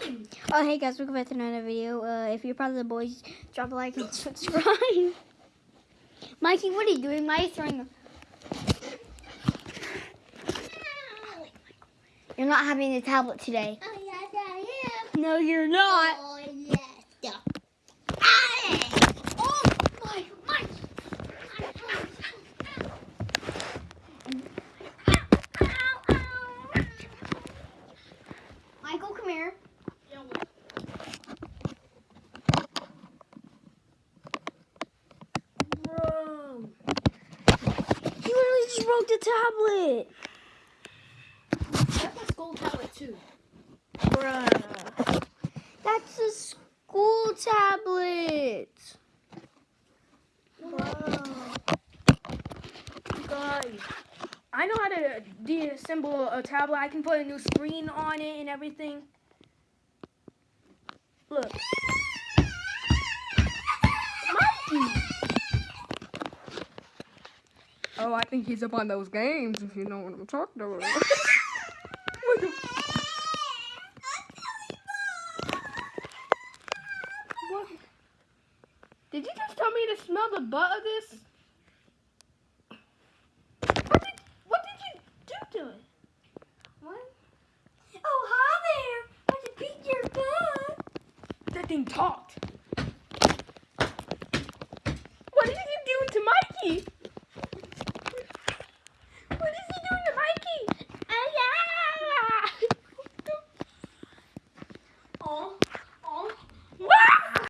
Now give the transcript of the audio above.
time. Oh, hey guys, welcome back to another video. Uh, if you're part of the boys, drop a like and subscribe. Mikey, what are you doing? Mikey's throwing. You're not having a tablet today. Oh, yes, I am. No, you're not. Oh, yes. Oh, my, my. Michael, come here. Broke the tablet. That's my school tablet, too. Bruh. That's a school tablet. Guys, I know how to deassemble a tablet. I can put a new screen on it and everything. Look. Oh, I think he's up on those games, if you know what I'm talking about. what? Did you just tell me to smell the butt of this? What did, what did you do to it? What? Oh, hi there. I can beat your butt. That thing talks. Oh. Oh. oh.